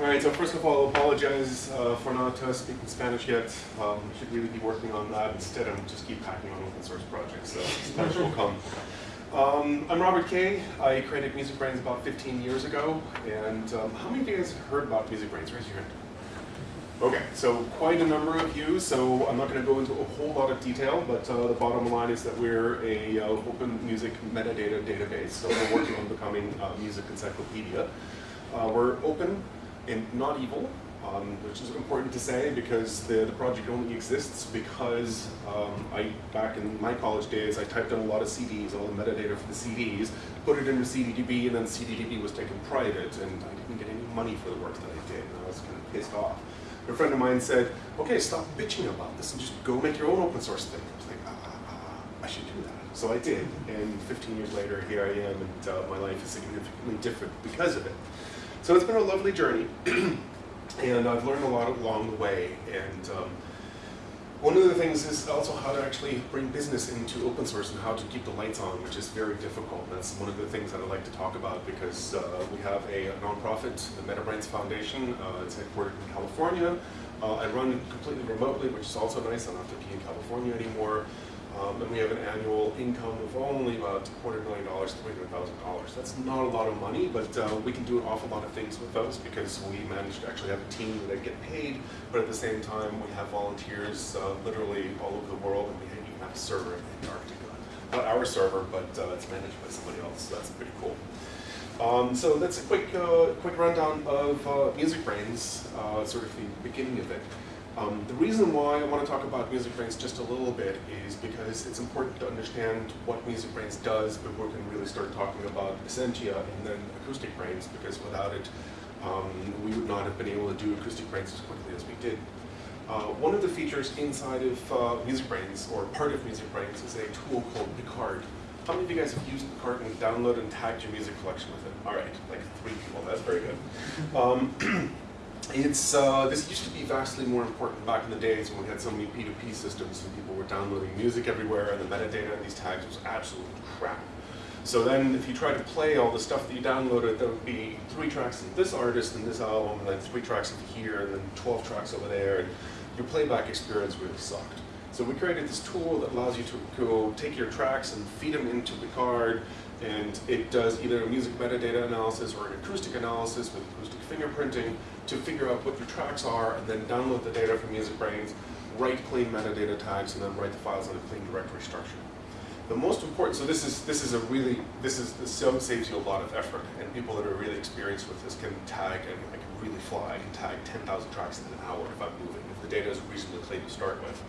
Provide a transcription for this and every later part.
All right, so first of all, I apologize uh, for not uh, speaking Spanish yet. Um, should really be working on that. Instead, I'm just keep packing on open source projects, so Spanish will come. Um, I'm Robert Kaye. I created MusicBrainz about 15 years ago. And um, how many of you guys have heard about MusicBrainz? Raise your hand. Okay, so quite a number of you, so I'm not going to go into a whole lot of detail, but uh, the bottom line is that we're a uh, open music metadata database, so we're working on becoming a music encyclopedia. Uh, we're open, and not evil, um, which is important to say because the, the project only exists because um, I, back in my college days, I typed in a lot of CDs, all the metadata for the CDs, put it into CDDB, and then CDDB was taken private, and I didn't get any money for the work that I did, and I was kind of pissed off. A friend of mine said, okay, stop bitching about this and just go make your own open source thing. I was like, ah, ah, ah I should do that. So I did, and 15 years later, here I am, and uh, my life is significantly different because of it. So it's been a lovely journey, and I've learned a lot along the way. And um, one of the things is also how to actually bring business into open source and how to keep the lights on, which is very difficult. That's one of the things that I like to talk about because uh, we have a, nonprofit, the MetaBrainz Foundation. Uh, it's headquartered in California. Uh, I run completely remotely, which is also nice. I don't have to be in California anymore. Um, and we have an annual income of only about $200 million, $300,000. That's not a lot of money, but uh, we can do an awful lot of things with those because we manage to actually have a team that get paid, but at the same time we have volunteers uh, literally all over the world, and we even have a server in Antarctica. Not our server, but uh, it's managed by somebody else, so that's pretty cool. Um, so that's a quick, uh, quick rundown of uh, MusicBrainz, uh, sort of the beginning of it. Um, the reason why I want to talk about MusicBrainz just a little bit is because it's important to understand what MusicBrainz does before we can really start talking about Essentia and then AcousticBrainz, because without it, um, we would not have been able to do AcousticBrainz as quickly as we did. Uh, one of the features inside of uh, MusicBrainz, or part of MusicBrainz, is a tool called Picard. How many of you guys have used Picard and downloaded and tagged your music collection with it? All right, like three people, that's very good. Um, It's, uh, this used to be vastly more important back in the days when we had so many P2P systems and people were downloading music everywhere and the metadata in these tags was absolute crap. So then if you tried to play all the stuff that you downloaded, there would be three tracks of this artist and this album, and then three tracks of here, and then 12 tracks over there, and your playback experience really sucked. So we created this tool that allows you to go take your tracks and feed them into Picard, and it does either a music metadata analysis or an acoustic analysis with acoustic fingerprinting to figure out what your tracks are and then download the data from MusicBrainz, write clean metadata tags, and then write the files in a clean directory structure. The most important, so this is this is a really this is this saves you a lot of effort, and people that are really experienced with this can tag and I can really fly. I can tag 10,000 tracks in an hour if I'm moving, if the data is reasonably clean to start with.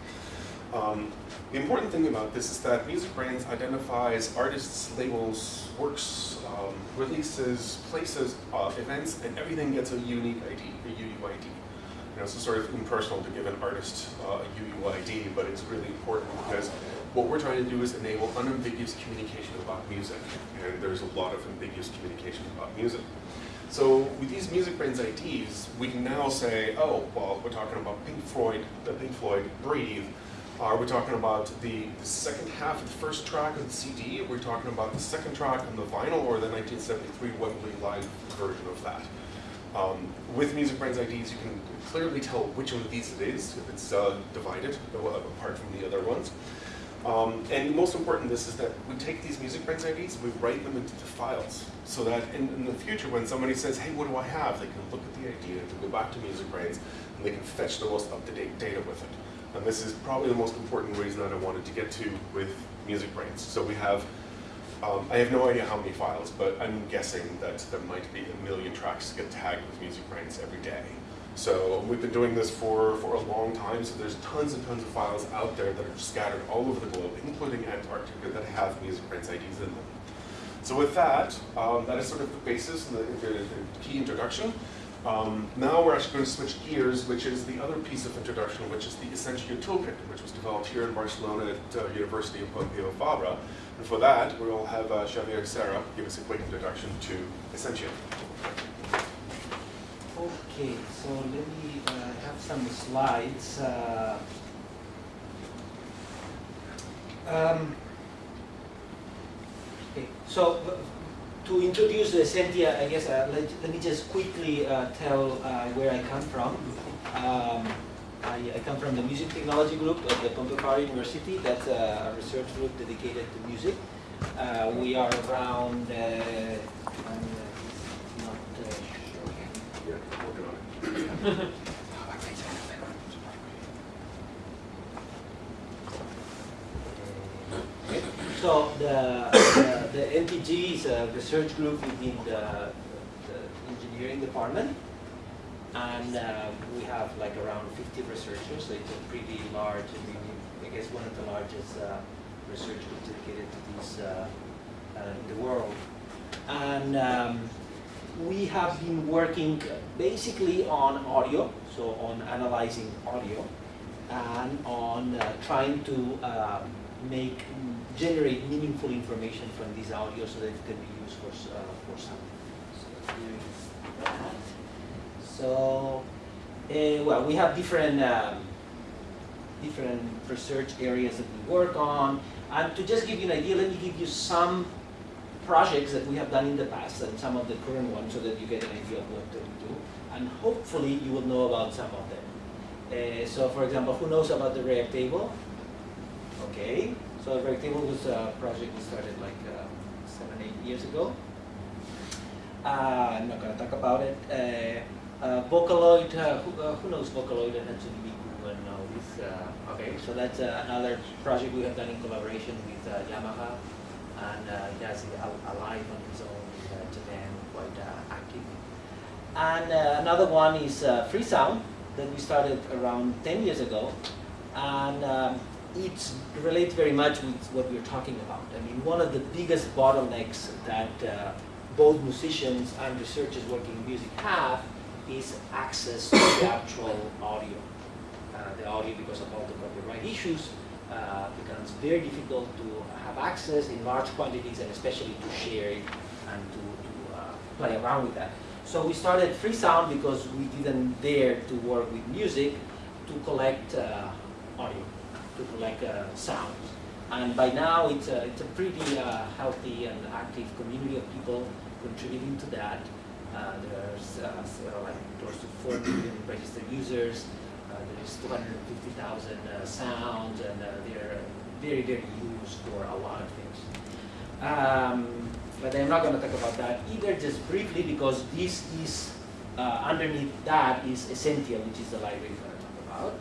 Um, the important thing about this is that MusicBrainz identifies artists, labels, works, um, releases, places, uh, events, and everything gets a unique ID, a UUID. You know, it's sort of impersonal to give an artist uh, a UUID, but it's really important because what we're trying to do is enable unambiguous communication about music, and there's a lot of ambiguous communication about music. So with these MusicBrainz IDs, we can now say, oh, well, we're talking about Pink Floyd, the Pink Floyd Breathe, are we talking about the, the, second half of the first track of the CD? Are we talking about the second track on the vinyl or the 1973 Wembley live version of that? Um, with MusicBrainz IDs, you can clearly tell which one of these it is, if it's uh, divided, uh, apart from the other ones. Um, and most important this is that we take these MusicBrainz IDs, we write them into the files, so that in, in, the future when somebody says, hey, what do I have? They can look at the ID, they can go back to MusicBrainz, and they can fetch the most up-to-date data with it. And this is probably the most important reason that I wanted to get to with MusicBrainz. So we have, um, I have no idea how many files, but I'm guessing that there might be a million tracks get tagged with MusicBrainz every day. So we've been doing this for, for a long time, so there's tons and tons of files out there that are scattered all over the globe, including Antarctica, that have MusicBrainz IDs in them. So with that, um, that is sort of the basis and the, the key introduction. Um, now we're actually going to switch gears, which is the other piece of introduction, which is the Essentia Toolkit, which was developed here in Barcelona at uh, University of Pompeu Fabra. And for that, we'll have uh, Xavier Serra give us a quick introduction to Essentia. Okay, so let me uh, have some slides. Uh, um, okay, so to introduce the Essentia, I guess uh, let, let me just quickly uh, tell uh, where I come from. Um, I, I come from the Music Technology Group at the Pompeu University. That's a research group dedicated to music. Uh, we are around, uh, I'm uh, not uh, sure. So the, the, MTG is a research group within the, the engineering department. And uh, we have like around 50 researchers, so it's a pretty large, I guess one of the largest uh, research groups dedicated to this uh, uh, in the world. And um, we have been working basically on audio, so on analyzing audio, and on uh, trying to um, make, generate meaningful information from this audio so that it can be used for, uh, for sound. So uh, well, we have different, um, different research areas that we work on. And to just give you an idea, let me give you some projects that we have done in the past and some of the current ones so that you get an idea of what we do. And hopefully you will know about some of them. Uh, so for example, who knows about the Reactable? Okay, so the Reactable was a project we started like uh, seven, eight years ago. Uh, I'm not going to talk about it. Uh, uh, Vocaloid, uh, who, uh, who knows Vocaloid and HTTP Google knows? Uh, okay, so that's uh, another project we have done in collaboration with uh, Yamaha, and uh, he has it al- alive on his own in uh, Japan, quite uh, active. And uh, another one is uh, Freesound that we started around 10 years ago, and um, it relates very much with what we're talking about. I mean, one of the biggest bottlenecks that uh, both musicians and researchers working in music have is access to the actual audio. Uh, the audio, because of all the copyright issues, uh, becomes very difficult to have access in large quantities and especially to share it and to, to uh, play around with that. So we started Freesound because we didn't dare to work with music to collect uh, audio, to collect uh, sounds. And by now, it's a, it's a pretty uh, healthy and active community of people contributing to that. Uh, there's uh, like close to 4 million registered users. Uh, there's 250,000 uh, sounds, and uh, they're very, very used for a lot of things. Um, but I'm not going to talk about that either, just briefly, because this is, uh, underneath that is Essentia, which is the library going to talk about.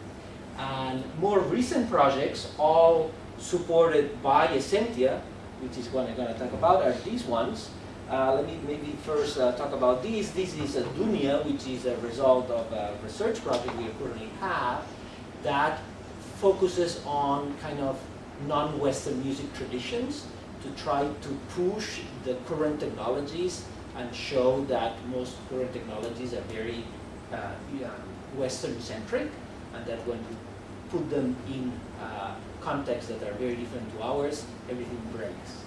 And more recent projects, all supported by Essentia, which is what I'm going to talk about, are these ones. Uh, let me maybe first uh, talk about these. This is a Dunya, which is a result of a research project we currently have that focuses on kind of non-Western music traditions to try to push the current technologies and show that most current technologies are very uh, Western-centric and that when you put them in uh, contexts that are very different to ours, everything breaks.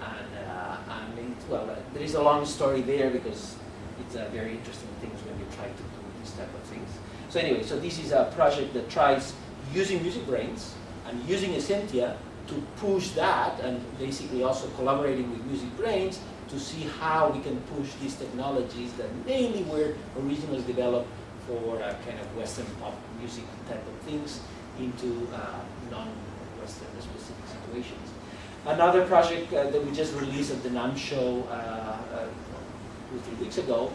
And, uh, and it, well, uh, there is a long story there because it's uh, very interesting things when you try to do these type of things. So anyway, so this is a project that tries using MusicBrainz and using Essentia to push that and basically also collaborating with MusicBrainz to see how we can push these technologies that mainly were originally developed for uh, kind of Western pop music type of things into uh, non-Western specific situations. Another project uh, that we just released at the NAMM show uh, two, three weeks ago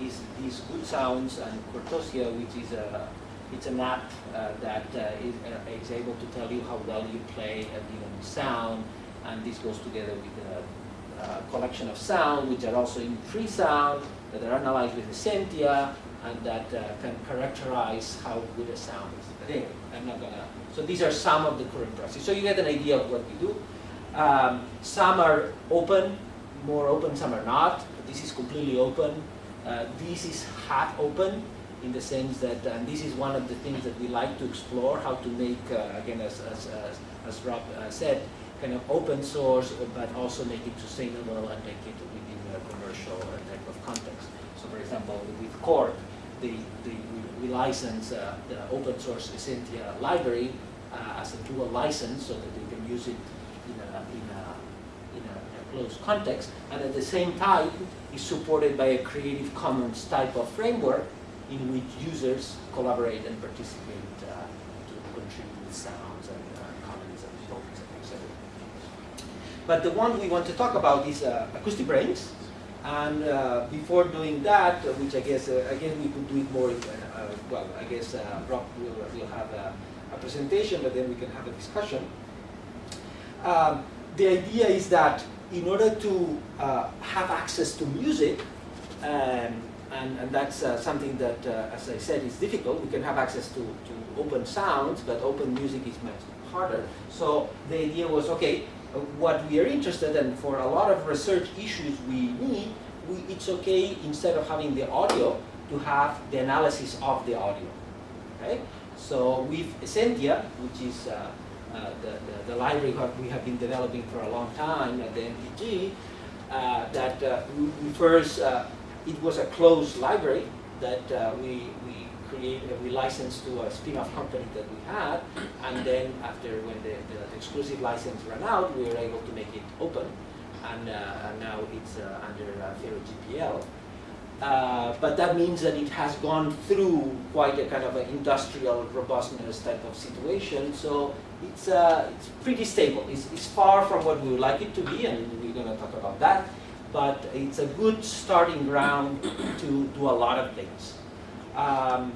is these Good Sounds and Cortosia, which is a it's an app uh, that uh, is, uh, is able to tell you how well you play a given sound, and this goes together with a, a collection of sound, which are also in Freesound, that are analyzed with Essentia, and that uh, can characterize how good a sound is. I'm not gonna. So these are some of the current projects. So you get an idea of what we do. Um, some are open, more open, some are not. This is completely open. Uh, this is half open in the sense that, and this is one of the things that we like to explore, how to make, uh, again, as, as, as, as Rob uh, said, kind of open source, but also make it sustainable and make it within commercial uh, type of context. So for example, with Korg, we, license uh, the open source Essentia library uh, as a dual license so that they can use it in a, in a, in a, closed context, and at the same time is supported by a Creative Commons type of framework in which users collaborate and participate uh, to contribute sounds and uh, comments and topics, etc. But the one we want to talk about is uh, AcousticBrainz. And uh, before doing that, which I guess, uh, again, we could do it more, uh, uh, well, I guess uh, Rob will, will have a, a presentation, but then we can have a discussion. Um, the idea is that in order to uh, have access to music, um, and, and that's something that, as I said, is difficult. We can have access to, to open sounds, but open music is much harder. So the idea was, okay, what we are interested in for a lot of research issues we need, we, it's okay instead of having the audio to have the analysis of the audio. Okay? So with Essentia, which is uh, uh, the, the, the, library we have been developing for a long time at the MTG, uh, that uh, we, we first, uh, it was a closed library that uh, we, we created, we licensed to a spin-off company that we had, and then after when the, the, exclusive license ran out, we were able to make it open, and, and now it's under uh, GPL. Uh, but that means that it has gone through quite a kind of an industrial robustness type of situation. So it's, uh, it's pretty stable. It's, it's far from what we would like it to be, and we're going to talk about that. But it's a good starting ground to do a lot of things. Um,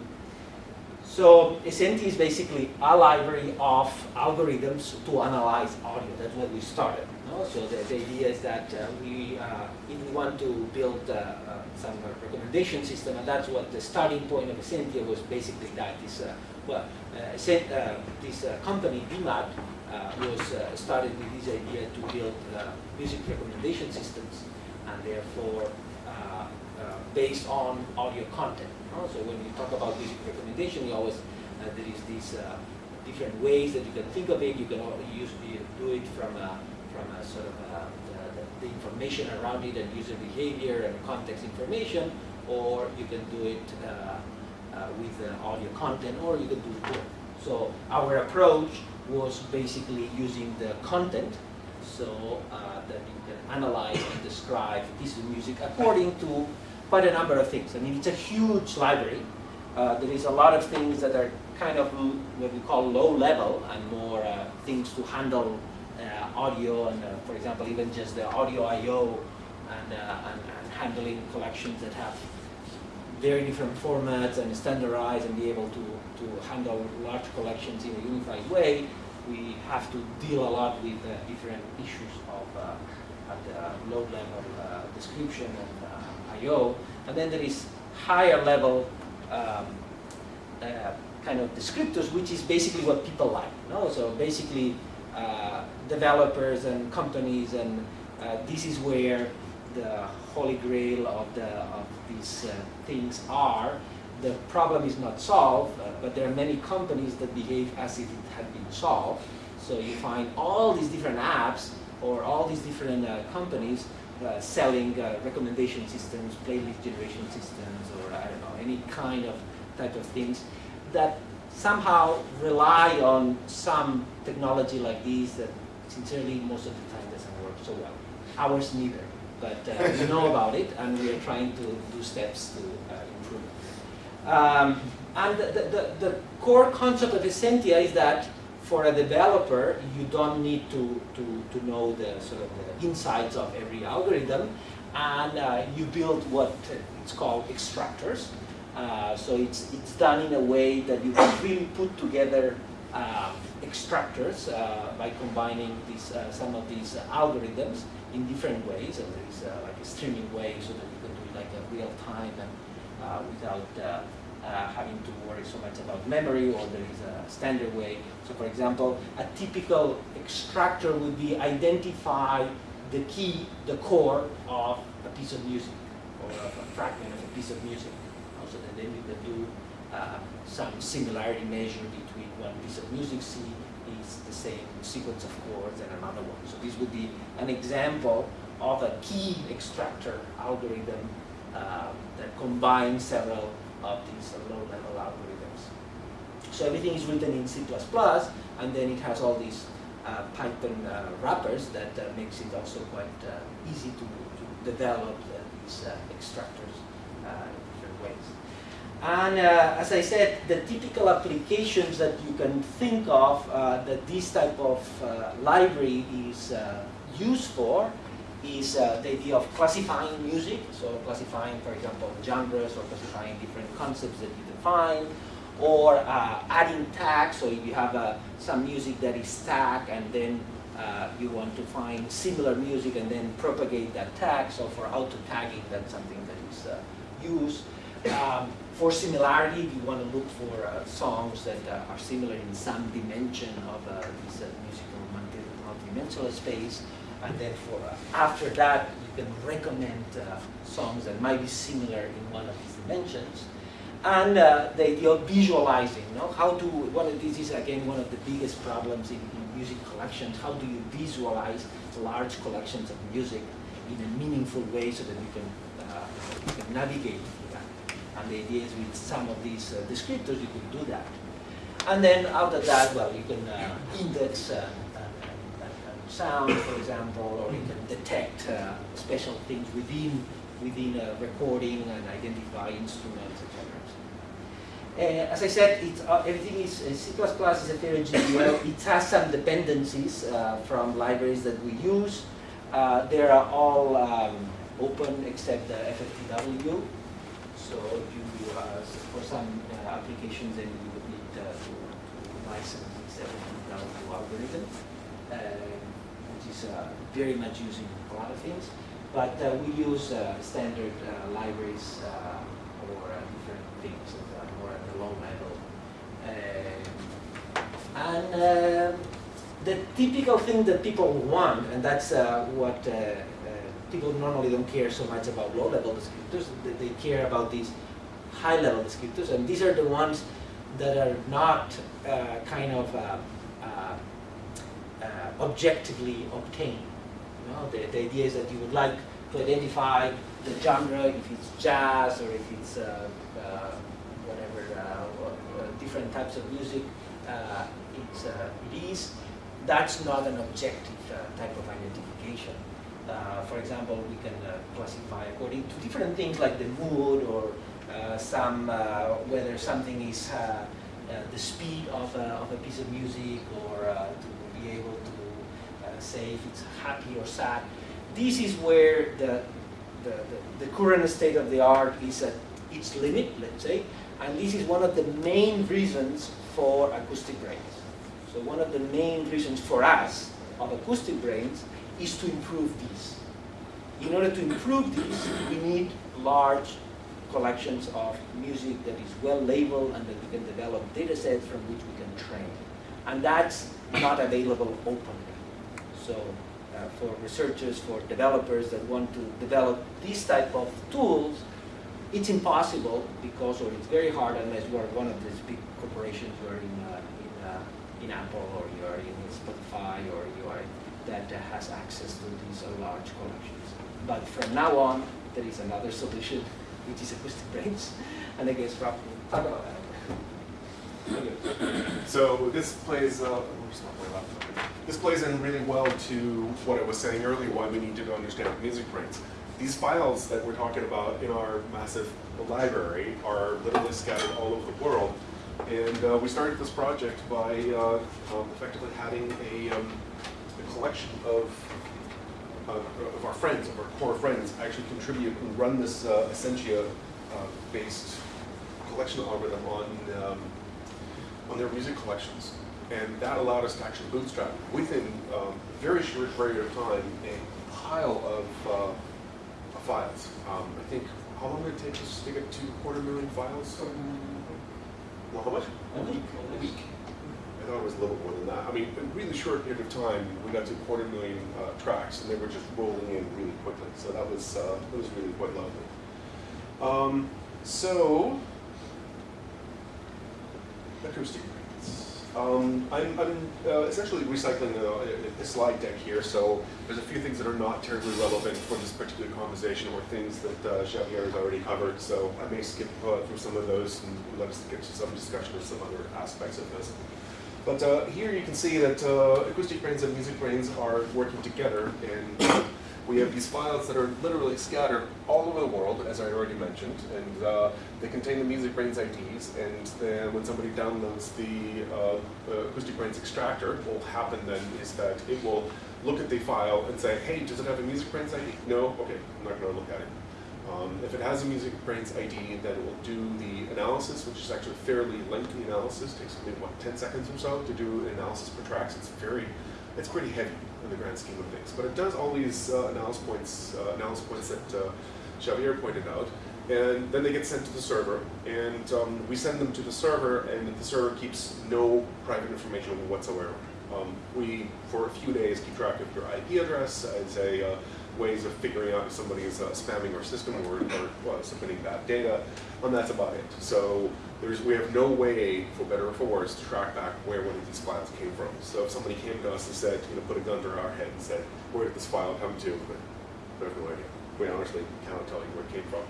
so Essentia is basically a library of algorithms to analyze audio. That's what we started. So the, the, idea is that uh, we, uh, we want to build uh, uh some recommendation system, and that's what the starting point of Essentia was basically that this, uh, well, uh, this company, BMAT, was started with this idea to build music recommendation systems, and therefore based on audio content. So when you talk about music recommendation, you always, there is these different ways that you can think of it. You can use, do it from a from a sort of uh, the, the, information around it and user behavior and context information, or you can do it uh, uh, with audio content, or you can do both. So our approach was basically using the content so uh, that you can analyze and describe of music according to quite a number of things. I mean, it's a huge library. Uh, there is a lot of things that are kind of what we call low level and more uh, things to handle uh, audio and, uh, for example, even just the audio I.O. And, uh, and, and, handling collections that have very different formats and standardize and be able to, to handle large collections in a unified way, we have to deal a lot with uh, different issues of at the low level description and I.O. And then there is higher level um, kind of descriptors, which is basically what people like. No? So basically, uh, developers and companies, and uh, this is where the holy grail of, the, of these uh, things are. The problem is not solved, uh, but there are many companies that behave as if it had been solved. So you find all these different apps or all these different uh, companies uh, selling recommendation systems, playlist generation systems, or I don't know, any kind of type of things that somehow rely on some technology like this that sincerely most of the time doesn't work so well. Ours neither, but uh, we know about it and we are trying to do steps to uh, improve it. Um, and the, the, the, core concept of Essentia is that for a developer, you don't need to, to, to know the sort of the insides of every algorithm, and uh, you build what it's called extractors. Uh, so it's, it's done in a way that you can really put together uh, extractors uh, by combining these, uh, some of these algorithms in different ways. And there is uh, like a streaming way so that you can do it like a real time and without having to worry so much about memory or there is a standard way. So for example, a typical extractor would be identify the key, the core of a piece of music or of a fragment of a piece of music Also then you can do uh, some similarity measure between one piece of music C is the same sequence of chords and another one. So this would be an example of a key extractor algorithm uh, that combines several of these low-level algorithms. So everything is written in C++, and then it has all these uh, Python uh, wrappers that uh, makes it also quite uh, easy to, to develop uh, these uh, extractors in different ways. And as I said, the typical applications that you can think of that this type of library is used for is uh, the idea of classifying music, so classifying, for example, genres or classifying different concepts that you define, or uh, adding tags, so if you have uh, some music that is tag and then uh, you want to find similar music and then propagate that tag, so for auto-tagging, that's something that is uh, used. Um, for similarity, If you want to look for uh, songs that are similar in some dimension of this musical multi- multidimensional space. And then for uh, after that, you can recommend uh, songs that might be similar in one of these dimensions. And uh, the idea of visualizing, you know, how to, one of this is again one of the biggest problems in, in music collections. How do you visualize large collections of music in a meaningful way so that you can, uh, you can navigate that? And the idea is with some of these uh, descriptors, you can do that. And then out of that, well, you can uh, index sound, for example, or you can detect uh, special things within within a recording and identify instruments, etc. Uh, as I said, it's, uh, everything is uh, C++ is Affero GPL. It has some dependencies uh, from libraries that we use. Uh, they are all um, open except the FFTW. So you, uh, for some uh, applications, then you would need uh, to, license this FFTW algorithm, uh, is uh, very much used in a lot of things. But uh, we use uh, standard libraries uh, different things that are more at the low level. Um, and the typical thing that people want, and that's what people normally don't care so much about low-level descriptors, they, care about these high-level descriptors, and these are the ones that are not uh, kind of uh, uh, objectively obtained. You know, the, the idea is that you would like to identify the genre, if it's jazz or if it's uh, uh, whatever, uh, or, uh, different types of music uh, it's, it is. That's not an objective type of identification. For example, we can classify according to different things like the mood or some whether something is the speed of of a piece of music or be able to uh, say if it's happy or sad. This is where the, the, the, the current state of the art is at its limit, let's say, and this is one of the main reasons for AcousticBrainz. So one of the main reasons for us of AcousticBrainz is to improve these. In order to improve these, we need large collections of music that is well labeled and that we can develop data sets from which we can train. And that's not available openly. So uh, for researchers, for developers that want to develop these type of tools, it's impossible because, or it's very hard unless you are one of these big corporations, you are in, uh, in, uh, in Apple or you are in Spotify or you are that has access to these uh, large collections. But from now on, there is another solution, which is AcousticBrainz. And I guess Rob will talk about that. So this plays, uh? This plays in really well to what I was saying earlier, why we need to understand MusicBrainz. These files that we're talking about in our massive library are literally scattered all over the world. And uh, we started this project by uh, um, effectively having a, um, a collection of, uh, of our friends, of our core friends, actually contribute and run this uh, Essentia-based collection algorithm on um, on their music collections. And that allowed us to actually bootstrap within um, a very short period of time a pile of, uh, files. Um, I think, how long did it take us to get to a quarter million files? Well, how much? A week. A week. I thought it was a little more than that. I mean, in a really short period of time, we got to a quarter million uh, tracks, and they were just rolling in really quickly. So that was uh, that was really quite lovely. Um, so, AcousticBrainz. Um, I'm, I'm uh, essentially recycling a, a slide deck here, so there's a few things that are not terribly relevant for this particular conversation or things that uh, Xavier has already covered, so I may skip uh, through some of those and let us get to some discussion of some other aspects of this. But uh, here you can see that uh, AcousticBrainz and MusicBrainz are working together, and we have these files that are literally scattered all over the world, as I already mentioned, and uh, they contain the MusicBrainz IDs, and then when somebody downloads the uh, AcousticBrainz extractor, what will happen then is that it will look at the file and say, hey, does it have a MusicBrainz ID? No? Okay, I'm not going to look at it. Um, if it has a Music Brains ID, then it will do the analysis, which is actually a fairly lengthy analysis. It takes maybe, what, 10 seconds or so to do an analysis per tracks. It's very, it's pretty heavy in the grand scheme of things. But it does all these uh, analysis points, uh, analysis points that uh, Xavier pointed out. And then they get sent to the server, and um, we send them to the server, and the server keeps no private information whatsoever. Um, we, for a few days, keep track of your IP address as a uh, ways of figuring out if somebody is uh, spamming our system or, or well, submitting bad data, and that's about it. So there's, we have no way, for better or for worse, to track back where one of these files came from. So if somebody came to us and said, you know, put a gun to our head and said, where did this file come to? We have no idea. We honestly cannot tell you where it came from.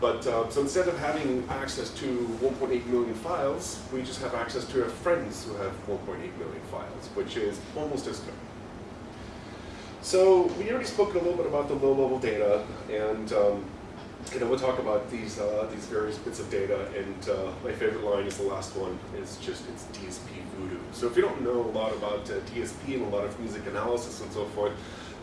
But uh, so instead of having access to 1.8 million files, we just have access to our friends who have 1.8 million files, which is almost as good. So we already spoke a little bit about the low-level data, and um, you know we'll talk about these uh, these various bits of data. And uh, my favorite line is the last one. It's just it's DSP voodoo. So if you don't know a lot about uh, DSP and a lot of music analysis and so forth,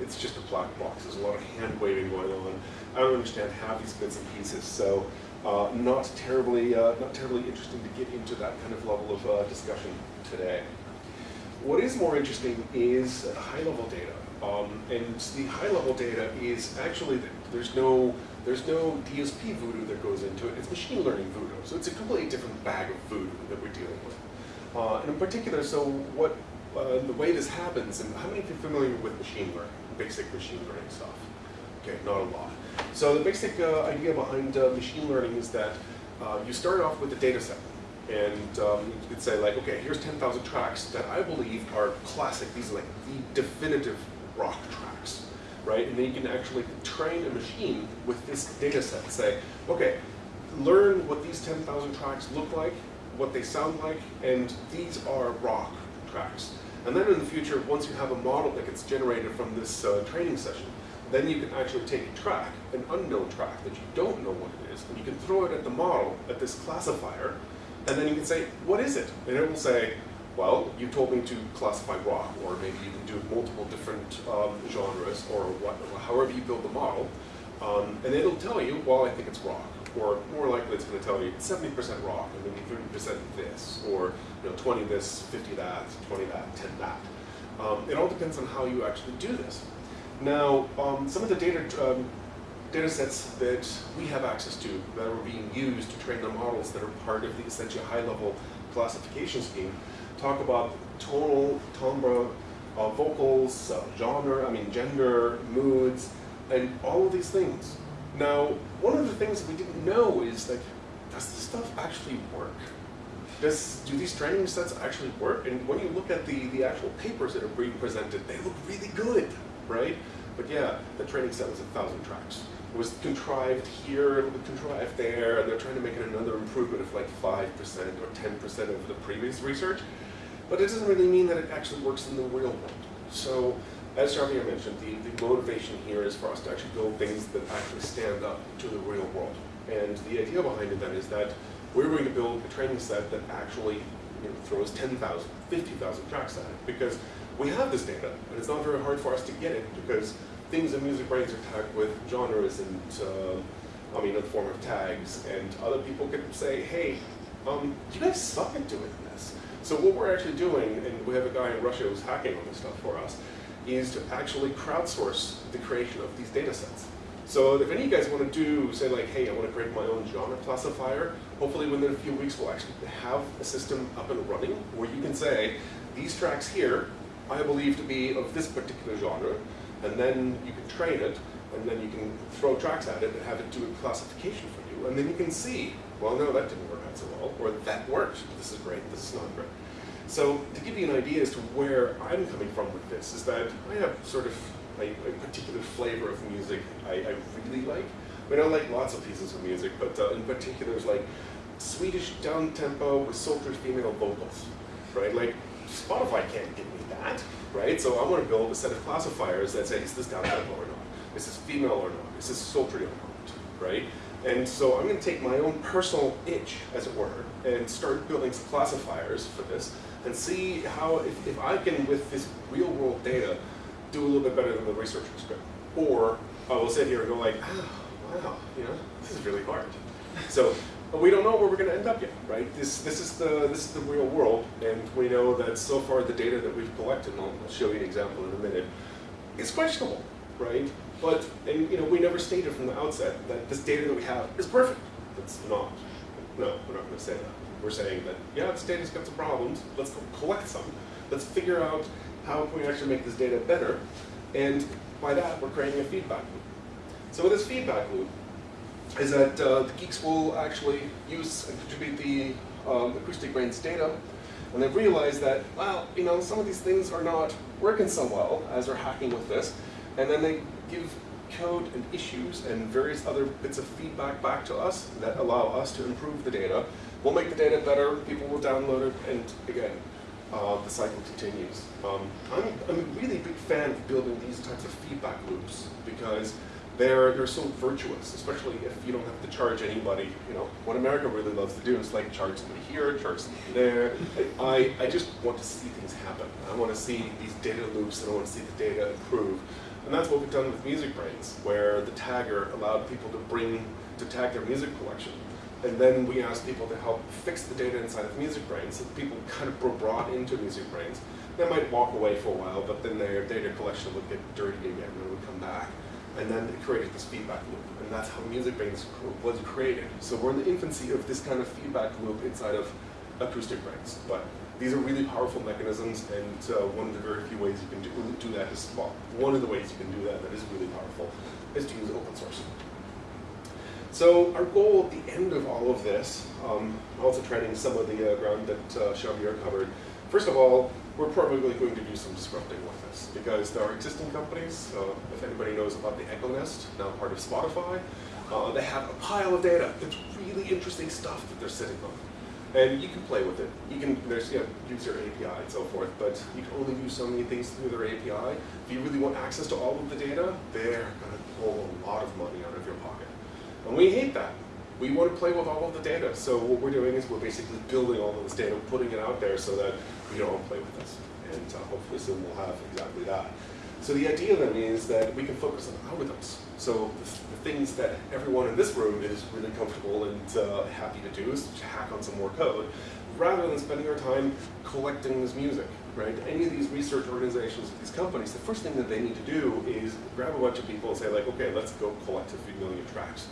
it's just a black box. There's a lot of hand waving going on. I don't understand half these bits and pieces. So uh, not terribly uh, not terribly interesting to get into that kind of level of uh, discussion today. What is more interesting is high-level data. Um, and the high-level data is actually there's no there's no DSP voodoo that goes into it. It's machine learning voodoo. So it's a completely different bag of voodoo that we're dealing with. Uh, and in particular, so what uh, the way this happens, and how many of you are familiar with machine learning, basic machine learning stuff? Okay, not a lot. So the basic uh, idea behind uh, machine learning is that uh, you start off with a data set. And um, you could say like, okay, here's 10,000 tracks that I believe are classic. These are like the definitive rock tracks, right? And then you can actually train a machine with this data set. Say, okay, learn what these 10,000 tracks look like, what they sound like, and these are rock tracks. And then in the future, once you have a model that gets generated from this uh, training session, then you can actually take a track, an unknown track that you don't know what it is, and you can throw it at the model, at this classifier, and then you can say, what is it? And it will say, well, you told me to classify rock, or maybe you can do multiple different um, genres, or what, however you build the model. Um, and it'll tell you, well, I think it's rock. Or more likely it's going to tell you 70% rock, and then 30% this, or you know, 20 this, 50 that, 20 that, 10 that. Um, it all depends on how you actually do this. Now, um, some of the data um, data sets that we have access to that are being used to train the models that are part of the essentially high-level classification scheme talk about tonal, timbre, uh, vocals, uh, genre, I mean gender, moods, and all of these things. Now, one of the things we didn't know is that, does this stuff actually work? Does, do these training sets actually work? And when you look at the, the actual papers that are being presented, they look really good, right? But yeah, the training set was a thousand tracks. It was contrived here, contrived there, and they're trying to make it another improvement of like 5% or 10% of the previous research. But it doesn't really mean that it actually works in the real world. So, as Xavier mentioned, the, the motivation here is for us to actually build things that actually stand up to the real world. And the idea behind it then is that we're going to build a training set that actually you know, throws 10,000, 50,000 tracks at it. Because we have this data, and it's not very hard for us to get it, because things in MusicBrainz are tagged with genres and, uh, I mean, in the form of tags, and other people can say, hey, um, you guys suck at doing this. So what we're actually doing, and we have a guy in Russia who's hacking on this stuff for us, is to actually crowdsource the creation of these data sets. So if any of you guys want to do, say like, hey, I want to create my own genre classifier, hopefully within a few weeks we'll actually have a system up and running where you can say, these tracks here, I believe to be of this particular genre, and then you can train it, and then you can throw tracks at it and have it do a classification for you, and then you can see, well, no, that didn't so well, or that worked, this is great, this is not great. So to give you an idea as to where I'm coming from with this, is that I have sort of a, a particular flavor of music I, I, really like. I mean, I like lots of pieces of music, but uh, in particular, it's like Swedish down-tempo with sultry female vocals, right? Like Spotify can't give me that, right? So I want to build a set of classifiers that say, is this downloadable or not? Is this female or not? Is this sultry or not, right? And so I'm going to take my own personal itch, as it were, and start building some classifiers for this and see how, if, if I can, with this real world data, do a little bit better than the researchers could. Or I will sit here and go like, ah, wow, you know, this is really hard. So we don't know where we're going to end up yet, right? This, this, is the, this is the real world, and we know that so far the data that we've collected, and I'll show you an example in a minute, is questionable, right? But, and you know, we never stated from the outset that this data that we have is perfect. It's not. No, we're not going to say that. We're saying that, yeah, this data's got some problems, let's go collect some. Let's figure out how can we actually make this data better, and by that, we're creating a feedback loop. So this feedback loop, is that uh, the geeks will actually use and contribute the um, AcousticBrainz data, and they've realized that, well, you know, some of these things are not working so well as they're hacking with this, and then they give code and issues and various other bits of feedback back to us that allow us to improve the data. We'll make the data better, people will download it, and again, uh, the cycle continues. Um, I'm, I'm a really big fan of building these types of feedback loops because they're, they're so virtuous, especially if you don't have to charge anybody. You know, what America really loves to do is like charge somebody here, charge somebody there. I, I just want to see things happen. I want to see these data loops and I want to see the data improve. And that's what we've done with MusicBrainz, where the tagger allowed people to bring, to tag their music collection. And then we asked people to help fix the data inside of MusicBrainz, so people kind of were brought into MusicBrainz. They might walk away for a while, but then their data collection would get dirty again and would come back and then it created this feedback loop, and that's how MusicBrainz was created. So we're in the infancy of this kind of feedback loop inside of AcousticBrainz, but these are really powerful mechanisms, and uh, one of the very few ways you can do, do that is, well, one of the ways you can do that that is really powerful is to use open source. So our goal at the end of all of this, um, also treading some of the uh, ground that uh, covered, first of all, we're probably going to do some disrupting with this because there are existing companies, uh, if anybody knows about the Echo Nest, now part of Spotify, uh, they have a pile of data. It's really interesting stuff that they're sitting on. And you can play with it. You can, there's, you know, use their API and so forth, but you can only do so many things through their API. If you really want access to all of the data, they're gonna pull a lot of money out of your pocket. And we hate that. We want to play with all of the data. So what we're doing is we're basically building all of this data, putting it out there so that we don't play with this. And uh, hopefully soon we'll have exactly that. So the idea then is that we can focus on algorithms. So the, the things that everyone in this room is really comfortable and uh, happy to do is to hack on some more code, rather than spending our time collecting this music, right? Any of these research organizations, these companies, the first thing that they need to do is grab a bunch of people and say like, okay, let's go collect a few million tracks,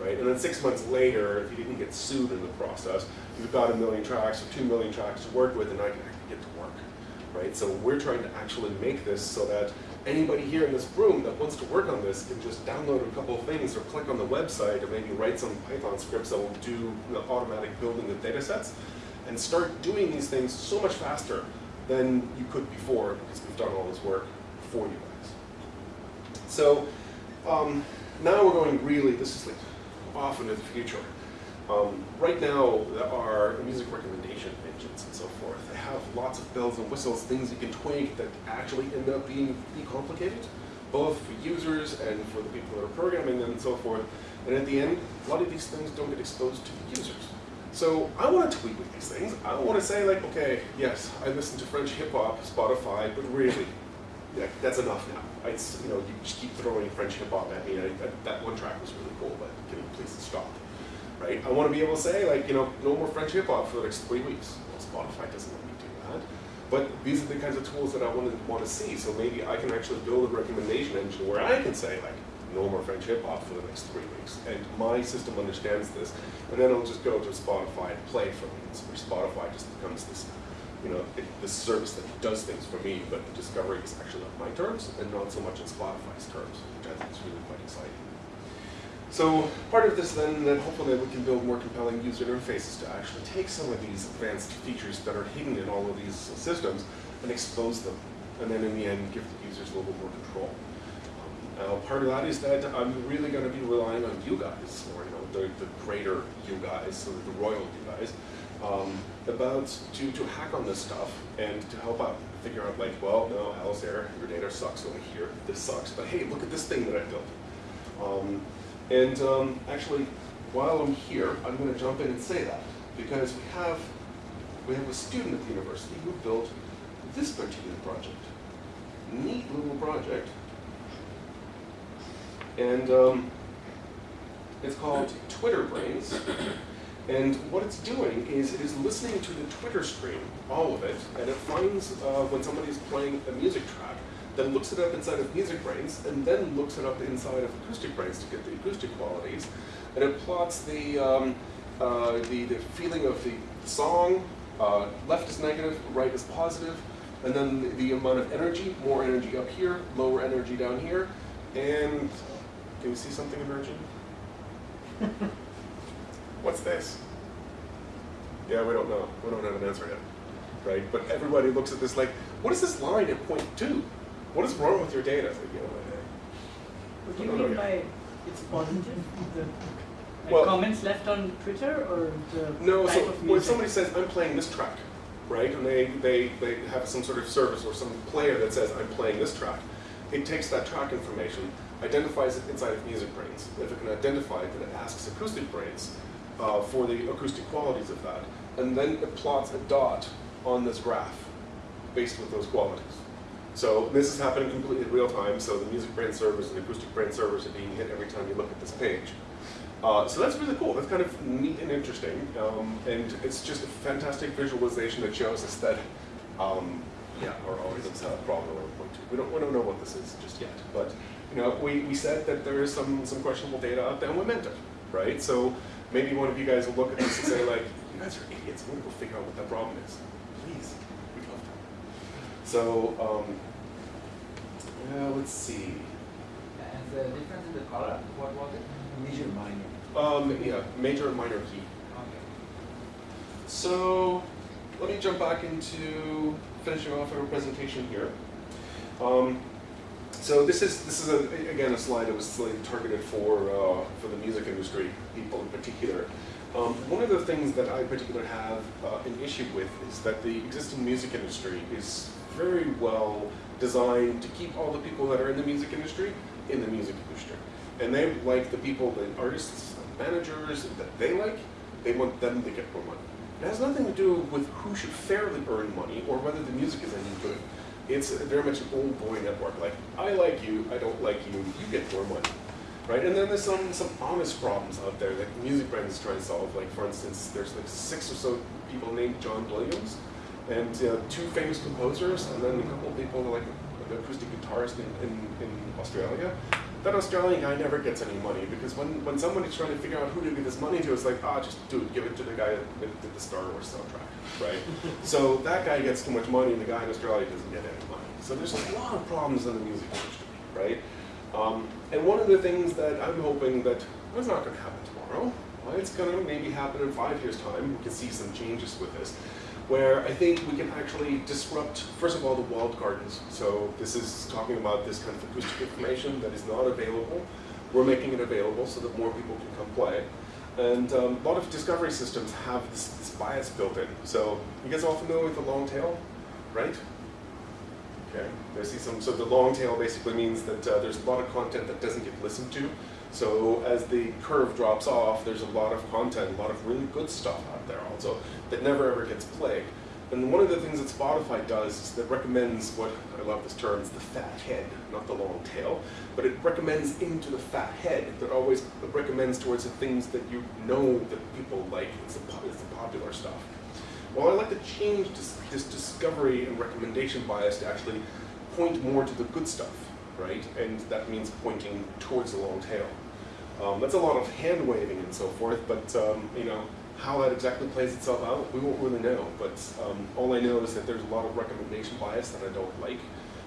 right? And then six months later, if you didn't get sued in the process, you've got a million tracks or two million tracks to work with and I can actually get to work, right? So we're trying to actually make this so that anybody here in this room that wants to work on this can just download a couple of things or click on the website or maybe write some Python scripts that will do the automatic building of data sets and start doing these things so much faster than you could before because we've done all this work for you guys. So um, now we're going really, this is like off into the future. Um, right now, are music recommendation engines and so forth. They have lots of bells and whistles, things you can tweak that actually end up being be complicated, both for users and for the people that are programming them and so forth. And at the end, a lot of these things don't get exposed to the users. So I want to tweak with these things. I want to say like, okay, yes, I listen to French hip hop, Spotify, but really, yeah, that's enough now. I, you know, you just keep throwing French hip hop at me. I, that, that one track was really cool, but can you please stop? Right? I want to be able to say like, you know, no more French hip hop for the next three weeks. Well, Spotify doesn't let me do that. But these are the kinds of tools that I want to want to see. So maybe I can actually build a recommendation engine where I can say like, no more French hip hop for the next three weeks. And my system understands this. And then I'll just go to Spotify and play for me. So Spotify just becomes this, you know, this service that does things for me, but the discovery is actually on my terms and not so much on Spotify's terms, which I think is really quite exciting. So part of this then, then hopefully we can build more compelling user interfaces to actually take some of these advanced features that are hidden in all of these systems and expose them. And then in the end, give the users a little bit more control. Uh, part of that is that I'm really going to be relying on you guys, or you know, the, the greater you guys, so the royal you guys, um, about to, to hack on this stuff and to help out, figure out like, well, no, Alistair, your data sucks over here, this sucks, but hey, look at this thing that I built. Um, and um, actually, while I'm here, I'm going to jump in and say that because we have we have a student at the university who built this particular project. Neat little project. And um, it's called Twitter Brains. And what it's doing is it is listening to the Twitter stream, all of it, and it finds uh, when somebody's playing a music track, then looks it up inside of MusicBrainz, and then looks it up inside of AcousticBrainz to get the acoustic qualities, and it plots the um, uh, the, the feeling of the song, uh, left is negative, right is positive, and then the, the amount of energy, more energy up here, lower energy down here, and can you see something emerging? What's this? Yeah, we don't know. We don't have an answer yet, right? But everybody looks at this like, what is this line at point two? What is wrong with your data? It's like, What do you mean by it's positive? The like Well- comments left on Twitter or the No, so when somebody says, I'm playing this track, right, and they, they, they have some sort of service or some player that says, I'm playing this track, it takes that track information, identifies it inside of MusicBrainz. If it can identify it, then it asks AcousticBrainz uh, for the acoustic qualities of that, and then it plots a dot on this graph based with those qualities. So this is happening completely in real time, so the MusicBrainz servers and the AcousticBrainz servers are being hit every time you look at this page. Uh, so that's really cool. That's kind of neat and interesting, um, and it's just a fantastic visualization that shows us that, um, yeah, our algorithms have a problem one point two. We don't, we don't know what this is just yet, but you know, we, we said that there is some some questionable data out there, and we meant it, right? So maybe one of you guys will look at this and say like, you guys are idiots. I'm gonna go figure out what that problem is. Please, to. So um, yeah, let's see. And the difference in the color, what was it? Major minor. Um, yeah, major and minor key. Okay. So let me jump back into finishing off our presentation here. Um, so this is this is a, again a slide that was slightly targeted for uh, for the music industry people in particular. Um, one of the things that I particularly have uh, an issue with is that the existing music industry is very well designed to keep all the people that are in the music industry in the music industry. And they like the people, the artists, the managers that they like, they want them to get more money. It has nothing to do with who should fairly earn money or whether the music is any good. It's very much an old boy network, like, I like you, I don't like you, you get more money. Right? And then there's some, some honest problems out there that MusicBrainz trying to solve. Like for instance, there's like six or so people named John Williams, and uh, two famous composers, and then a couple of people like an acoustic guitarist in, in, in Australia. That Australian guy never gets any money because when, when somebody's trying to figure out who to give this money to, it's like, ah, just dude, give it to the guy that did the Star Wars soundtrack, right? so that guy gets too much money, and the guy in Australia doesn't get any money. So there's a lot of problems in the music industry, right? Um, and one of the things that I'm hoping that it's not going to happen tomorrow. Well, it's going to maybe happen in five years' time. We can see some changes with this, where I think we can actually disrupt, first of all, the walled gardens. So this is talking about this kind of acoustic information that is not available. We're making it available so that more people can come play. And um, a lot of discovery systems have this, this bias built in. So you guys all familiar with the long tail, right? Okay, I see some, so the long tail basically means that uh, there's a lot of content that doesn't get listened to. So as the curve drops off, there's a lot of content, a lot of really good stuff out there also that never ever gets played. And one of the things that Spotify does is that recommends what, I love this term, it's the fat head, not the long tail, but it recommends into the fat head that always recommends towards the things that you know that people like, it's the, it's the popular stuff. Well, I'd like to change this, this discovery and recommendation bias to actually point more to the good stuff, right? And that means pointing towards the long tail. Um, that's a lot of hand waving and so forth, but um, you know how that exactly plays itself out, we won't really know. But um, all I know is that there's a lot of recommendation bias that I don't like,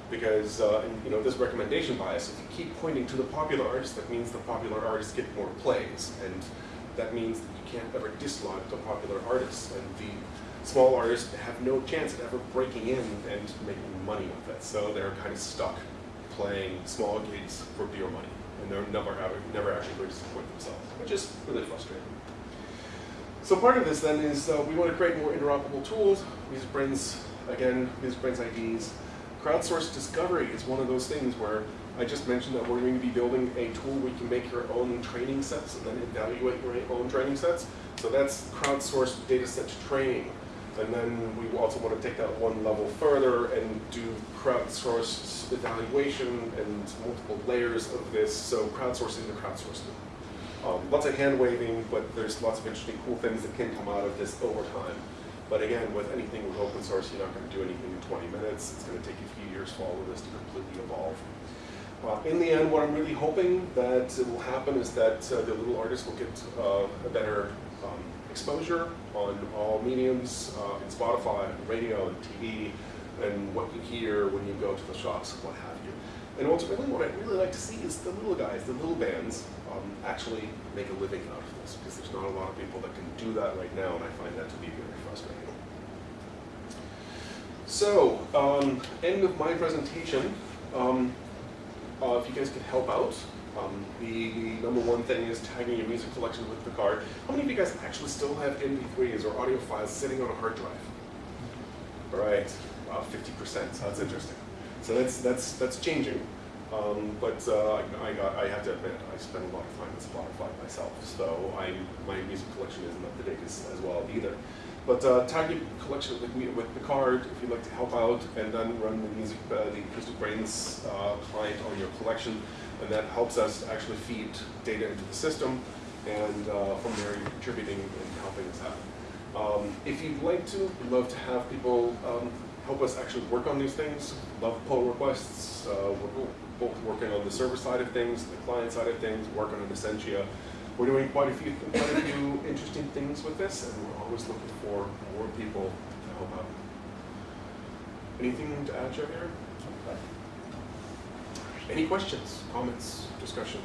because uh, and, you know this recommendation bias. If you keep pointing to the popular artists, that means the popular artists get more plays, and that means that you can't ever dislodge the popular artists, and the small artists have no chance at ever breaking in and making money with it, so they're kind of stuck. playing small gigs for beer money, and they're never, ever- never actually going to support themselves, which is really frustrating. So part of this then is uh, we want to create more interoperable tools. MusicBrainz, again, MusicBrainz IDs. Crowdsourced discovery is one of those things where I just mentioned that we're going to be building a tool where you can make your own training sets and then evaluate your own training sets. So that's crowdsourced data set training. And then we also want to take that one level further and do crowdsourced evaluation and multiple layers of this. So crowdsourcing the crowdsourcing. Um, lots of hand waving, but there's lots of interesting, cool things that can come out of this over time. But again, with anything with open source, you're not going to do anything in 20 minutes. It's going to take a few years for all of this to completely evolve. Uh, in the end, what I'm really hoping that will happen is that uh, the little artists will get uh, a better um, exposure on all mediums, uh, in Spotify, radio, and TV, and what you hear when you go to the shops what have you. And ultimately, what I'd really like to see is the little guys, the little bands, um, actually make a living out of this, because there's not a lot of people that can do that right now, and I find that to be very frustrating. So, um, end of my presentation. Um, uh, if you guys could help out, um, the number one thing is tagging your music collection with Picard. How many of you guys actually still have MP3s or audio files sitting on a hard drive? All right, wow, 50%, so that's interesting. So that's, that's, that's changing. Um, but uh, I, got, I have to admit, I spend a lot of time with Spotify myself, so I, my music collection isn't up to date as, as well either. But uh, tag your collection with, with Picard if you'd like to help out, and then run the music, uh, the AcousticBrainz uh, client on your collection, and that helps us actually feed data into the system, and uh, from there contributing and helping us out. Um, if you'd like to, we'd love to have people um, help us actually work on these things. Love pull requests. Uh, we're both working on the server side of things, the client side of things, working on Essentia. We're doing quite a few quite a few interesting things with this, and we're always looking for more people to help out. Anything to add, Javier? Any questions, comments, discussion?